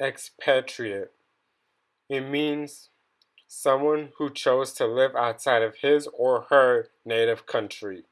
expatriate. It means someone who chose to live outside of his or her native country.